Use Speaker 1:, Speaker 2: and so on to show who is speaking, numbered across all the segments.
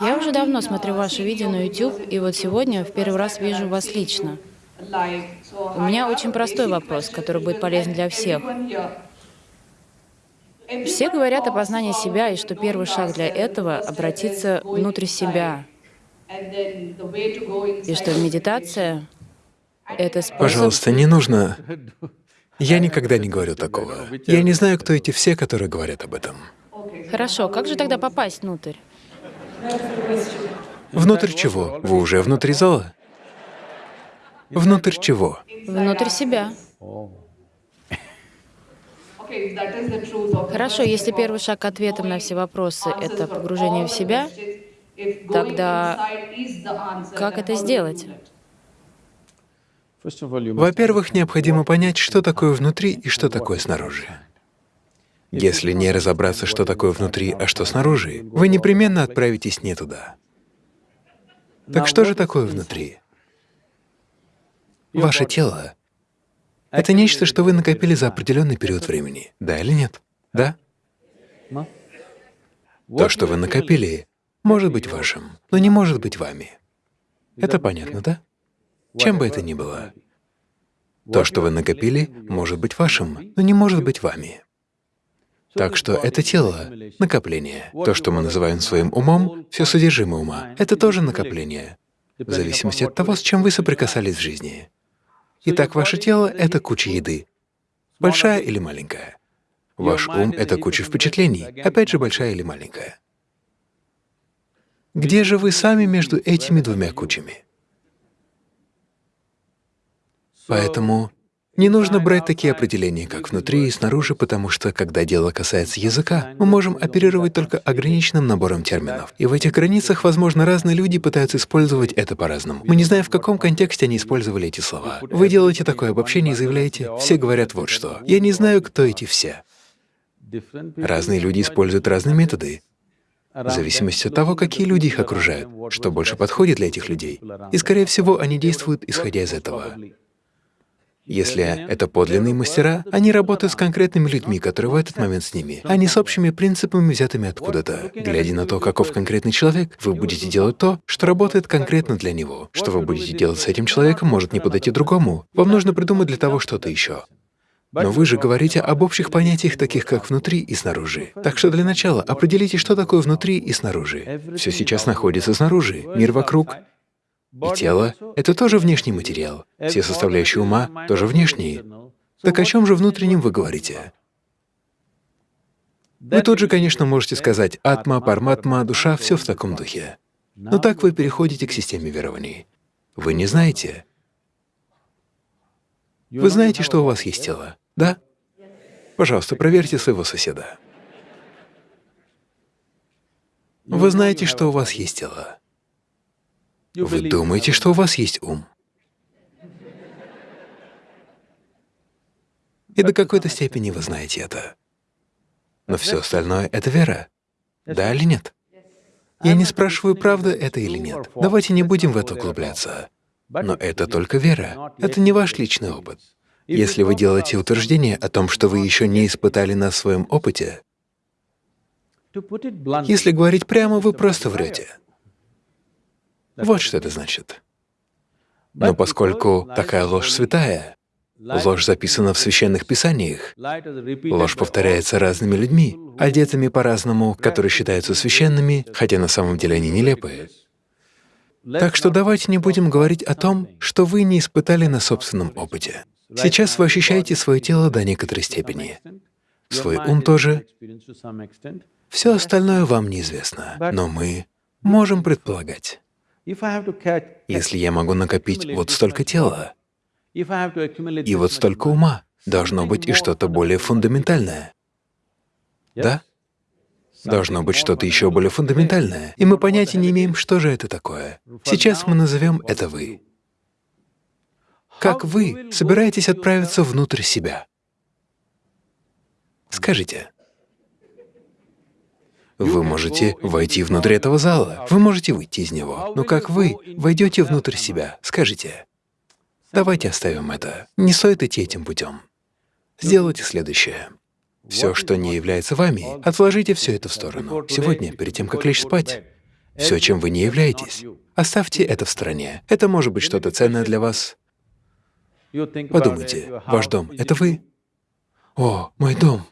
Speaker 1: Я уже давно смотрю ваши видео на YouTube, и вот сегодня в первый раз вижу вас лично. У меня очень простой вопрос, который будет полезен для всех. Все говорят о познании себя, и что первый шаг для этого — обратиться внутрь себя, и что медитация — это способ...
Speaker 2: Пожалуйста, не нужно... Я никогда не говорю такого. Я не знаю, кто эти все, которые говорят об этом.
Speaker 1: Хорошо, как же тогда попасть внутрь?
Speaker 2: Внутрь чего? Вы уже внутри зала? Внутрь чего?
Speaker 1: Внутрь себя. Хорошо, если первый шаг к ответам на все вопросы — это погружение в себя, тогда как это сделать?
Speaker 2: Во-первых, необходимо понять, что такое внутри и что такое снаружи. Если не разобраться, что такое внутри, а что снаружи, вы непременно отправитесь не туда. Так что же такое внутри? Ваше тело — это нечто, что вы накопили за определенный период времени, да или нет? Да? То, что вы накопили, может быть вашим, но не может быть вами. Это понятно, да? Чем бы это ни было. То, что вы накопили, может быть вашим, но не может быть вами. Так что это тело — накопление. То, что мы называем своим умом, все содержимое ума — это тоже накопление, в зависимости от того, с чем вы соприкасались в жизни. Итак, ваше тело — это куча еды, большая или маленькая. Ваш ум — это куча впечатлений, опять же, большая или маленькая. Где же вы сами между этими двумя кучами? Поэтому не нужно брать такие определения, как внутри и снаружи, потому что, когда дело касается языка, мы можем оперировать только ограниченным набором терминов. И в этих границах, возможно, разные люди пытаются использовать это по-разному. Мы не знаем, в каком контексте они использовали эти слова. Вы делаете такое обобщение и заявляете, все говорят вот что. Я не знаю, кто эти все. Разные люди используют разные методы, в зависимости от того, какие люди их окружают, что больше подходит для этих людей. И, скорее всего, они действуют, исходя из этого. Если это подлинные мастера, они работают с конкретными людьми, которые в этот момент с ними, а не с общими принципами, взятыми откуда-то. Глядя на то, каков конкретный человек, вы будете делать то, что работает конкретно для него. Что вы будете делать с этим человеком, может не подойти другому. Вам нужно придумать для того что-то еще. Но вы же говорите об общих понятиях, таких как внутри и снаружи. Так что для начала определите, что такое внутри и снаружи. Все сейчас находится снаружи, мир вокруг, и тело — это тоже внешний материал. Все составляющие ума тоже внешние. Так о чем же внутреннем вы говорите? Вы тут же, конечно, можете сказать «атма», «парматма», «душа» — все в таком духе. Но так вы переходите к системе верований. Вы не знаете. Вы знаете, что у вас есть тело, да? Пожалуйста, проверьте своего соседа. Вы знаете, что у вас есть тело. Вы думаете, что у вас есть ум. И до какой-то степени вы знаете это. Но все остальное — это вера. Да или нет? Я не спрашиваю, правда это или нет. Давайте не будем в это углубляться. Но это только вера. Это не ваш личный опыт. Если вы делаете утверждение о том, что вы еще не испытали на своем опыте, если говорить прямо, вы просто врете. Вот что это значит. Но поскольку такая ложь святая, ложь записана в священных писаниях, ложь повторяется разными людьми, одетыми по-разному, которые считаются священными, хотя на самом деле они нелепые. Так что давайте не будем говорить о том, что вы не испытали на собственном опыте. Сейчас вы ощущаете свое тело до некоторой степени, свой ум тоже. Все остальное вам неизвестно, но мы можем предполагать. Если я могу накопить вот столько тела, и вот столько ума, должно быть и что-то более фундаментальное. Да? Должно быть что-то еще более фундаментальное, и мы понятия не имеем, что же это такое. Сейчас мы назовем это «вы». Как вы собираетесь отправиться внутрь себя? Скажите. Вы можете войти внутрь этого зала, вы можете выйти из него. Но как вы войдете внутрь себя? Скажите. Давайте оставим это. Не стоит идти этим путем. Сделайте следующее. Все, что не является вами, отложите все это в сторону. Сегодня, перед тем, как лечь спать, все, чем вы не являетесь. Оставьте это в стороне. Это может быть что-то ценное для вас. Подумайте, ваш дом — это вы? О, мой дом.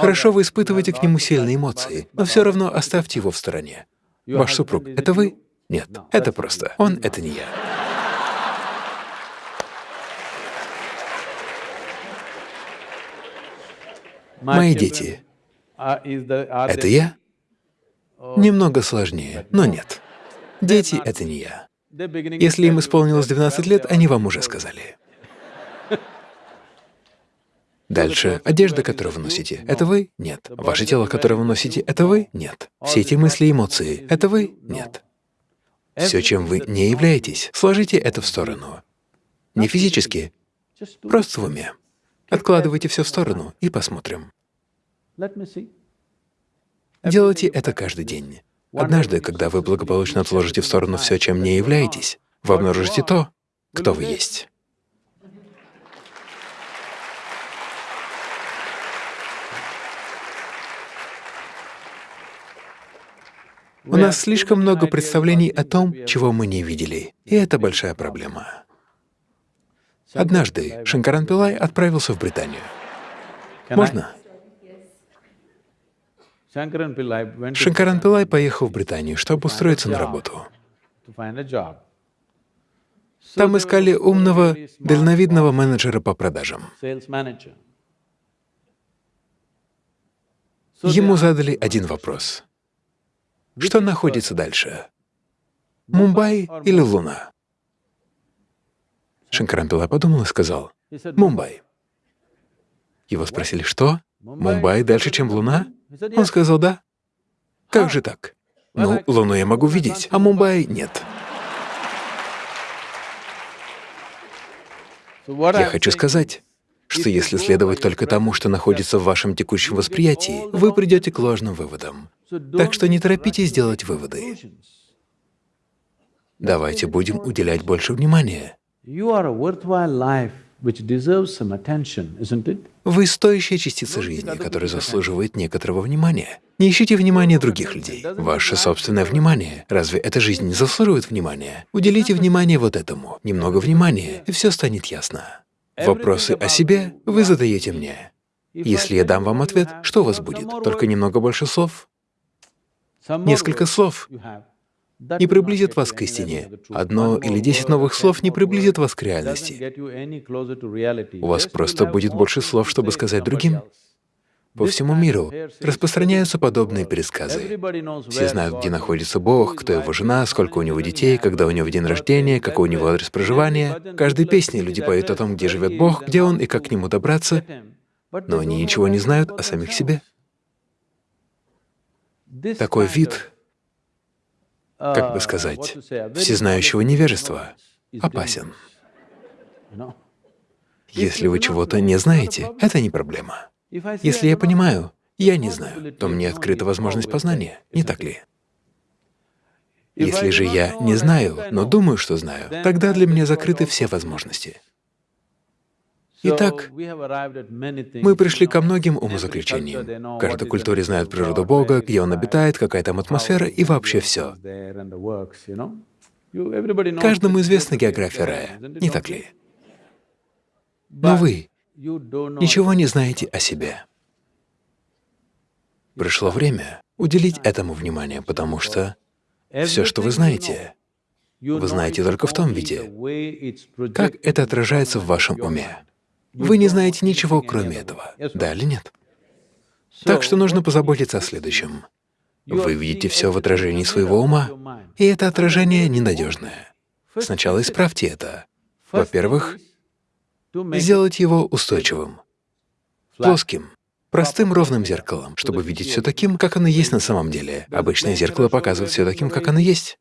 Speaker 2: Хорошо, вы испытываете к нему сильные эмоции, но все равно оставьте его в стороне. Ваш супруг — это вы? Нет, это просто он — это не я. Мои дети — это я? Немного сложнее, но нет. Дети — это не я. Если им исполнилось 12 лет, они вам уже сказали. Дальше. Одежда, которую вы носите, — это вы? Нет. Ваше тело, которое вы носите, — это вы? Нет. Все эти мысли эмоции — это вы? Нет. Все, чем вы не являетесь, сложите это в сторону. Не физически, просто в уме. Откладывайте все в сторону и посмотрим. Делайте это каждый день. Однажды, когда вы благополучно отложите в сторону все, чем не являетесь, вы обнаружите то, кто вы есть. У нас слишком много представлений о том, чего мы не видели, и это большая проблема. Однажды Шанкаран Пилай отправился в Британию. Можно? Шанкаран Пилай поехал в Британию, чтобы устроиться на работу. Там искали умного, дальновидного менеджера по продажам. Ему задали один вопрос. Что находится дальше? Мумбай или Луна? Шанкарампила подумал и сказал, «Мумбай». Его спросили, что? Мумбай дальше, чем Луна? Он сказал, да. Как же так? Ну, Луну я могу видеть, а Мумбай — нет. Я хочу сказать, что если следовать только тому, что находится в вашем текущем восприятии, вы придете к ложным выводам. Так что не торопитесь делать выводы. Давайте будем уделять больше внимания. Вы стоящая частица жизни, которая заслуживает некоторого внимания. Не ищите внимания других людей. Ваше собственное внимание. Разве эта жизнь не заслуживает внимания? Уделите внимание вот этому, немного внимания, и все станет ясно. Вопросы о себе вы задаете мне. Если я дам вам ответ, что у вас будет? Только немного больше слов? Несколько слов не приблизят вас к истине. Одно или десять новых слов не приблизят вас к реальности. У вас просто будет больше слов, чтобы сказать другим. По всему миру распространяются подобные пересказы. Все знают, где находится Бог, кто его жена, сколько у него детей, когда у него день рождения, какой у него адрес проживания. В каждой песне люди поют о том, где живет Бог, где Он и как к Нему добраться, но они ничего не знают о самих себе. Такой вид, как бы сказать, всезнающего невежества опасен. Если вы чего-то не знаете, это не проблема. Если я понимаю, я не знаю, то мне открыта возможность познания, не так ли? Если же я не знаю, но думаю, что знаю, тогда для меня закрыты все возможности. Итак, мы пришли ко многим умозаключениям. В каждой культуре знают природу Бога, где Он обитает, какая там атмосфера и вообще все. Каждому известна география рая, не так ли? Но вы ничего не знаете о себе. Пришло время уделить этому внимание, потому что все, что вы знаете, вы знаете только в том виде, как это отражается в вашем уме. Вы не знаете ничего, кроме этого, да или нет? Так что нужно позаботиться о следующем. Вы видите все в отражении своего ума, и это отражение ненадежное. Сначала исправьте это. Во-первых, сделать его устойчивым, плоским, простым ровным зеркалом, чтобы видеть все таким, как оно есть на самом деле. Обычное зеркало показывает все таким, как оно есть.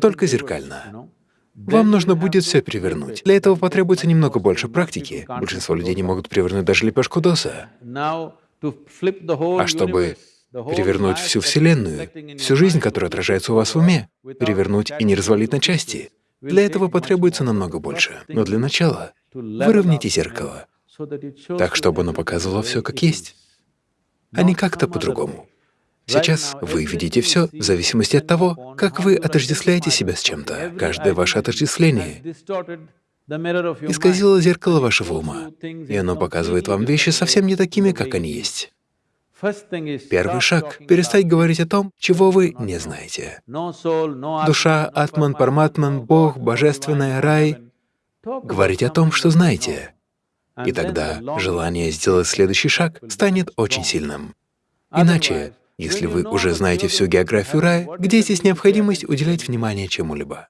Speaker 2: Только зеркально. Вам нужно будет все перевернуть. Для этого потребуется немного больше практики. Большинство людей не могут перевернуть даже лепешку доса. А чтобы перевернуть всю Вселенную, всю жизнь, которая отражается у вас в уме, перевернуть и не развалить на части, для этого потребуется намного больше. Но для начала выровняйте зеркало, так, чтобы оно показывало все как есть, а не как-то по-другому. Сейчас вы видите все в зависимости от того, как вы отождествляете себя с чем-то. Каждое ваше отождествление исказило зеркало вашего ума, и оно показывает вам вещи совсем не такими, как они есть. Первый шаг — перестать говорить о том, чего вы не знаете. Душа, Атман, Парматман, Бог, Божественное, рай — говорить о том, что знаете. И тогда желание сделать следующий шаг станет очень сильным. Иначе, если вы уже знаете всю географию рая, где здесь необходимость уделять внимание чему-либо?